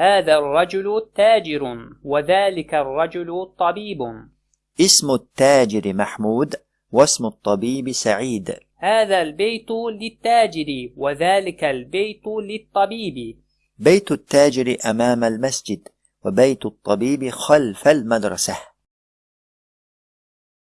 هذا الرجل تاجر وذلك الرجل طبيب. اسم التاجر محمود واسم الطبيب سعيد. هذا البيت للتاجر وذلك البيت للطبيب. بيت التاجر أمام المسجد وبيت الطبيب خلف المدرسة.